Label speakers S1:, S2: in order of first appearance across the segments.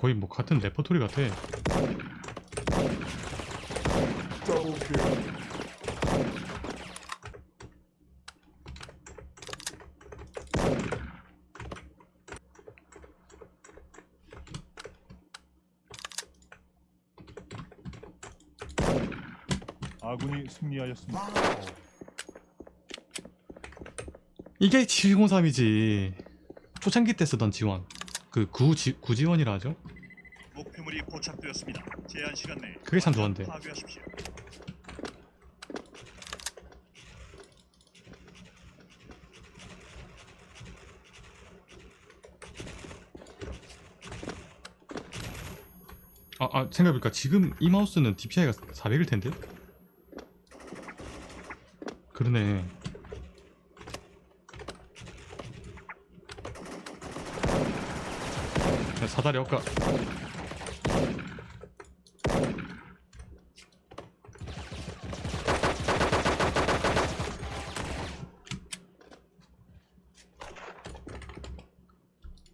S1: 거의 뭐 같은 레퍼토리 같아.
S2: 아군이 승리하였습니다.
S1: 이게 703이지 초창기 때 쓰던 지원 그 구지, 구지원이라 하죠
S3: 목표물이 포착되었습니다. 제한 시간 내에
S1: 그게 참 좋은데.
S3: 파괴하십시오.
S1: 아, 아 생각해보니까 지금 이 마우스는 DPI가 400일 텐데 그러네 사다리 엇가.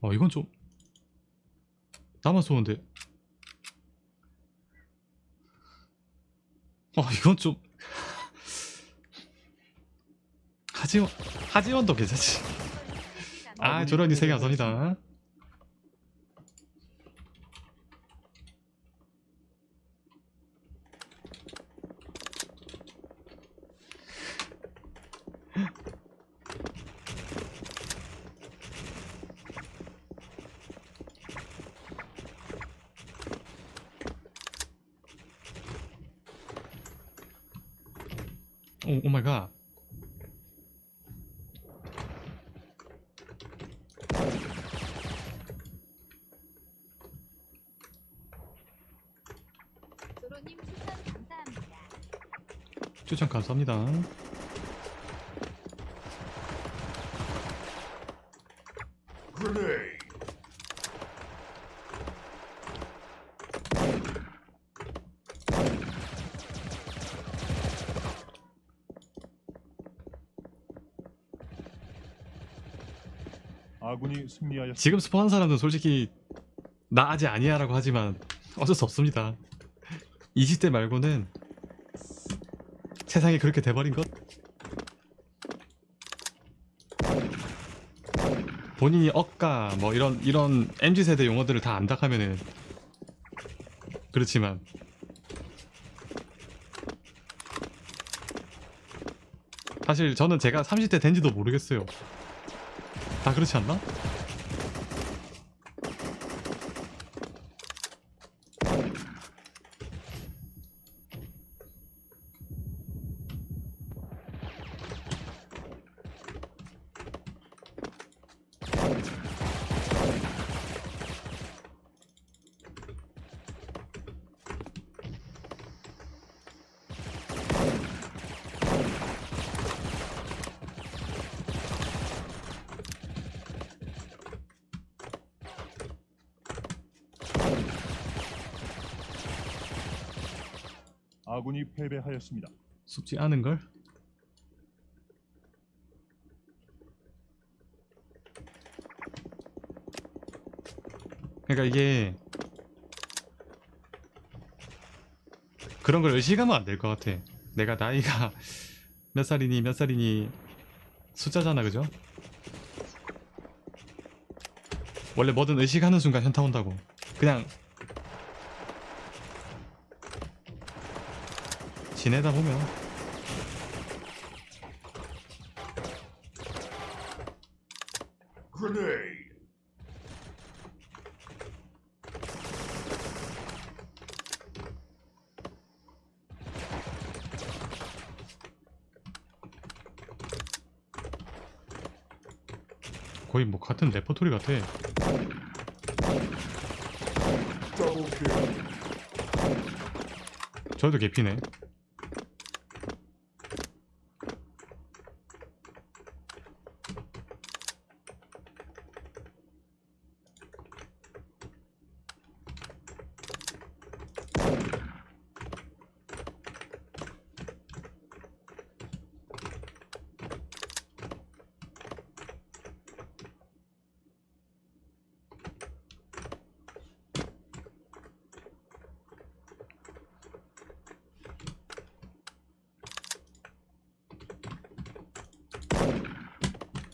S1: 어 이건 좀 나만 쏘는데. 어 이건 좀 하지원 하지원도 괜찮지. 아갓
S4: 도로님 추천 감사합니다.
S1: 추천 감사합니다
S5: Grenade.
S2: 아군이 승리하였습니다.
S1: 지금 스포한 사람은 솔직히 나 아직 아니야 라고 하지만 어쩔 수 없습니다. 20대 말고는 세상이 그렇게 돼버린 것? 본인이 억가 뭐 이런 이런 MZ세대 용어들을 다 안다 하면은 그렇지만 사실 저는 제가 30대 된지도 모르겠어요 다 그렇지 않나?
S2: 아군이 패배하였습니다.
S1: 쉽지 않은 걸? 그러니까 이게 그런 걸 의식하면 안 될 것 같아 내가 나이가 몇 살이니 몇 살이니 숫자잖아 그죠? 원래 뭐든 의식하는 순간 현타 온다고 그냥 지내다 보면. 거의 뭐 같은 레퍼토리 같아. 저도 개피네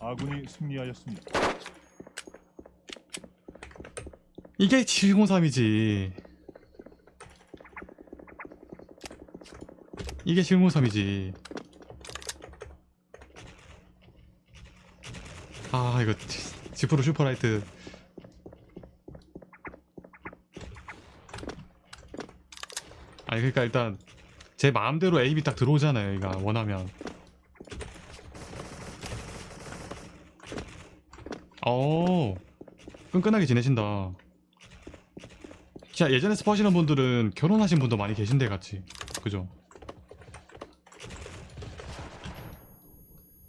S2: 아군이 승리하였습니다.
S1: 이게 703이지. 이게 703이지. 아 이거 지- G Pro Superlight. 아니 그러니까 일단 제 마음대로 aim이 딱 들어오잖아요. 내가 원하면. 어 끈끈하게 지내신다. 진짜 예전에 스포 하시는 분들은 결혼하신 분도 많이 계신데 같이. 그죠?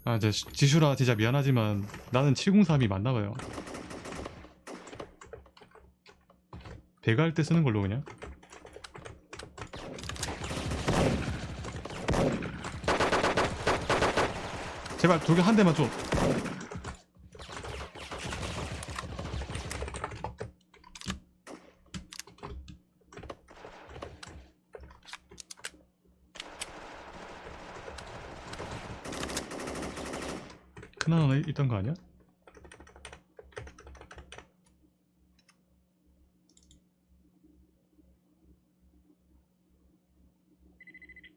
S1: 아 이제 시- 지슈라 진짜 미안하지만 나는 703이 맞나봐요. 배가 할 때 쓰는 걸로 그냥? 제발 돌격 한 대만 좀 큰일 하나 있던 거 아니야?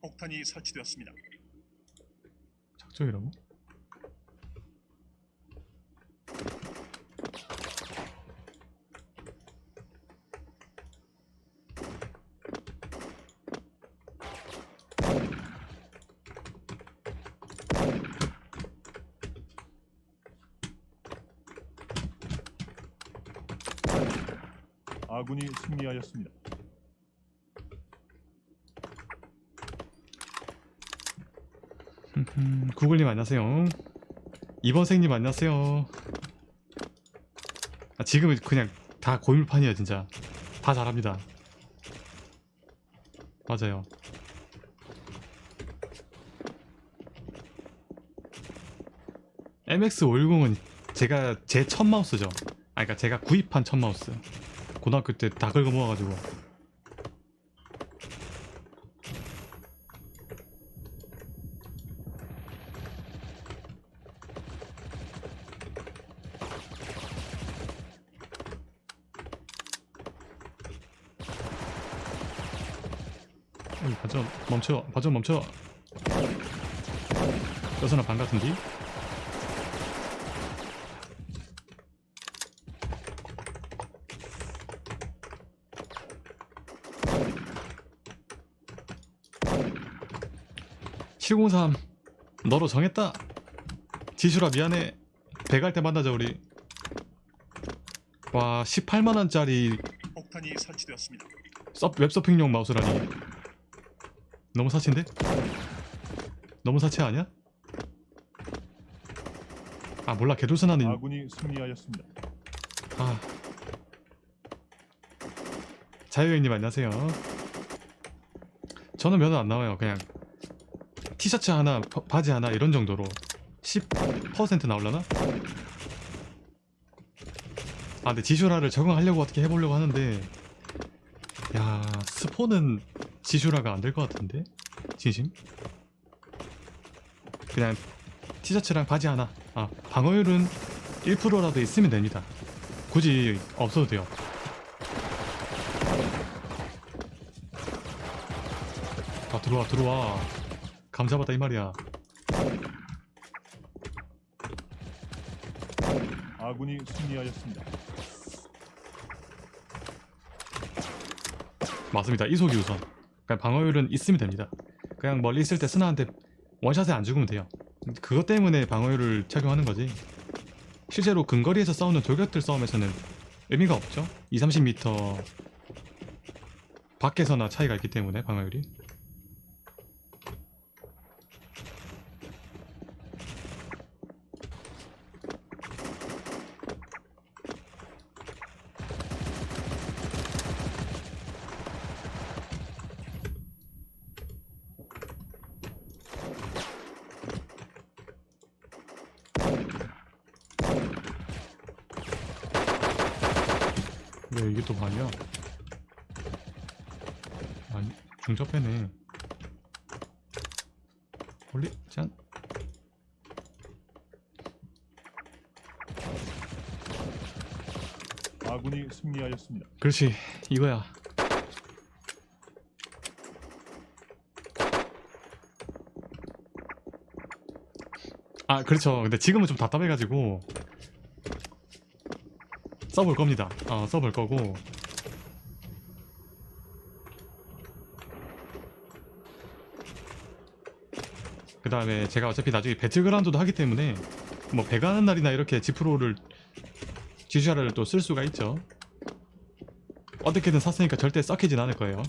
S3: 폭탄이 설치되었습니다.
S1: 작정이라고?
S2: 아군이 승리하였습니다.
S1: 음, 구글님 안녕하세요. 이번생님 안녕하세요. 아, 지금은 그냥 다 고물판이야 진짜. 다 잘합니다. 맞아요. MX510은 제가 제 첫 마우스죠. 아 그러니까 제가 구입한 첫 마우스. 고등학교 때 다 긁어 모아가지고. 어이, 반전 멈춰 반전 멈춰 여선아 반 같은디? (703) 너로 정했다 지슈라 미안해 배갈 때 만나자 우리 와 18만원짜리
S3: 폭탄이 설치되었습니다.
S1: 서, 웹서핑용 마우스라니 너무 사치인데? 너무 사치 아니야? 아 몰라 개돌선하는
S2: 아군이 승리하였습니다.
S1: 아 자유여행님 안녕하세요 저는 면허 안 나와요 그냥 티셔츠 하나 바- 바지 하나 이런 정도로 10% 나올라나? 아 근데 지슈라를 적응하려고 어떻게 해보려고 하는데 야 스포는 지슈라가 안 될 것 같은데? 진심? 그냥 티셔츠랑 바지 하나. 아 방어율은 1%라도 있으면 됩니다. 굳이 없어도 돼요. 아 들어와 들어와 감사받다 이 말이야.
S2: 아군이 승리하였습니다.
S1: 맞습니다. 이속이 우선. 그냥 방어율은 있으면 됩니다. 그냥 멀리 있을 때 스나한테 원샷에 안 죽으면 돼요. 그것 때문에 방어율을 착용하는 거지. 실제로 근거리에서 싸우는 돌격들 싸움에서는 의미가 없죠. 2, 30m 밖에서나 차이가 있기 때문에 방어율이 이게 또 말이야. 아니 중첩해네. 홀리 짠.
S2: 아군이 승리하였습니다.
S1: 그렇지. 이거야. 아 그렇죠. 근데 지금은 좀 답답해가지고. 써볼 겁니다. 어 써볼 거고. 그 다음에 제가 어차피 나중에 배틀그라운드도 하기 때문에 뭐 배가는 날이나 이렇게 지프로를 지주샤를 또 쓸 수가 있죠. 어떻게든 샀으니까 절대 썩히진 않을 거예요.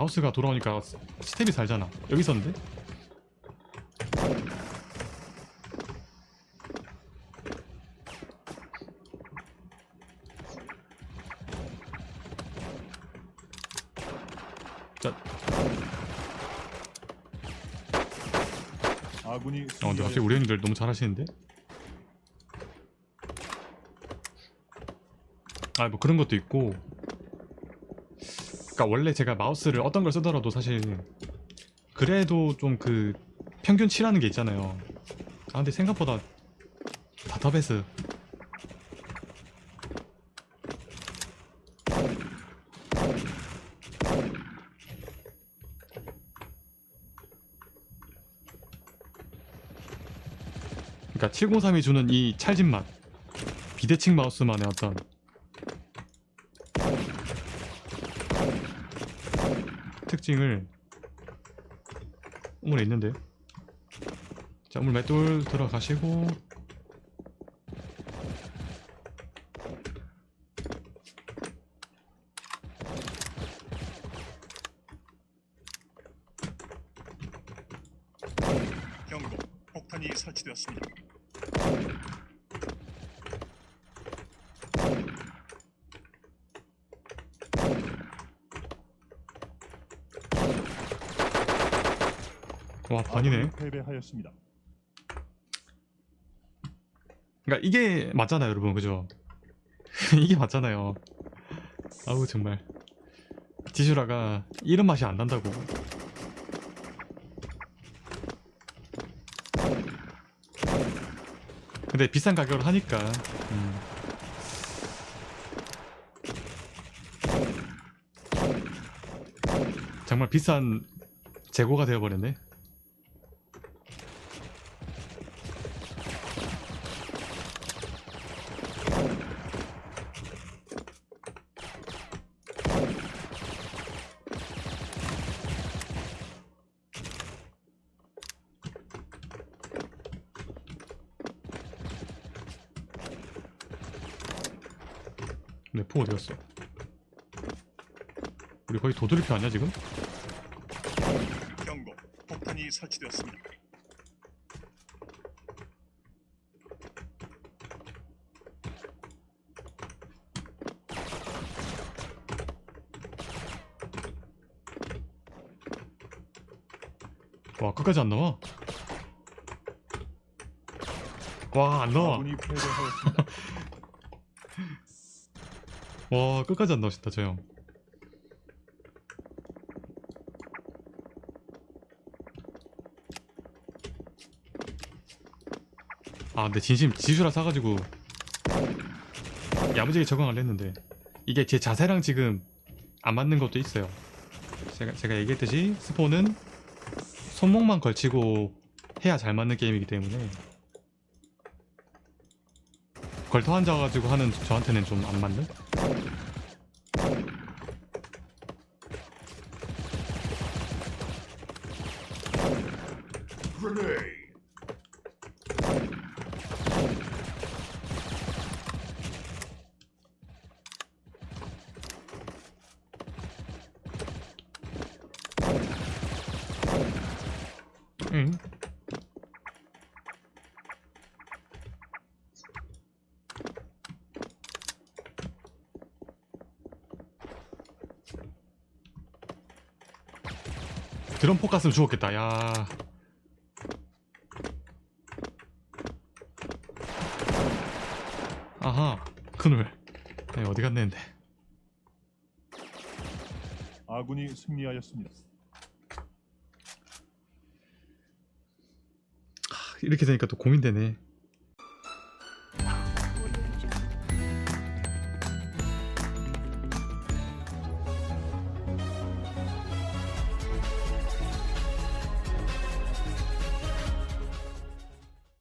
S1: 마우스가 돌아오니까 스텝이 살잖아. 여기 있었는데? 자,
S2: 아군이
S1: 어, 근데 갑자기. 우리 형님들 너무 잘하시는데? 아, 뭐 그런 것도 있고. 그니까 원래 제가 마우스를 어떤 걸 쓰더라도 사실 그래도 좀 그 평균치라는 게 있잖아요. 아, 근데 생각보다 다타베스 그러니까 703이 주는 이 찰진 맛 비대칭 마우스만의 어떤 특징을 우물에 있는데 자 우물 맷돌 들어가시고
S3: 경고. 폭탄이 설치되었습니다.
S1: 와 반이네.
S2: 패배하였습니다.
S1: 그러니까 이게 맞잖아요 여러분. 그죠? 이게 맞잖아요. 아우 정말. 지슈라가 이런 맛이 안 난다고. 근데 비싼 가격으로 하니까 음. 정말 비싼 재고가 되어버렸네 내포 어디 갔어? 우리 거의 도돌이표 아니야 지금?
S3: 경고. 폭탄이 설치되었습니다.
S1: 와 끝까지 안 나와? 와 안 나와
S2: 아군이 패배하였습니다.
S1: 와 끝까지 안 나오신다 저 형. 아 근데 진심 지수라 사가지고 야무지게 적응을 했는데 이게 제 자세랑 지금 안 맞는 것도 있어요 제가, 제가 얘기했듯이 스포는 손목만 걸치고 해야 잘 맞는 게임이기 때문에 걸터 앉아가지고 하는 저한테는 좀 안 맞는? 드럼 포카스면 죽었겠다. 야. 아하 큰을. 아니, 어디 갔는데.
S2: 아군이 승리하였습니다.
S1: 이렇게 되니까 또 고민되네.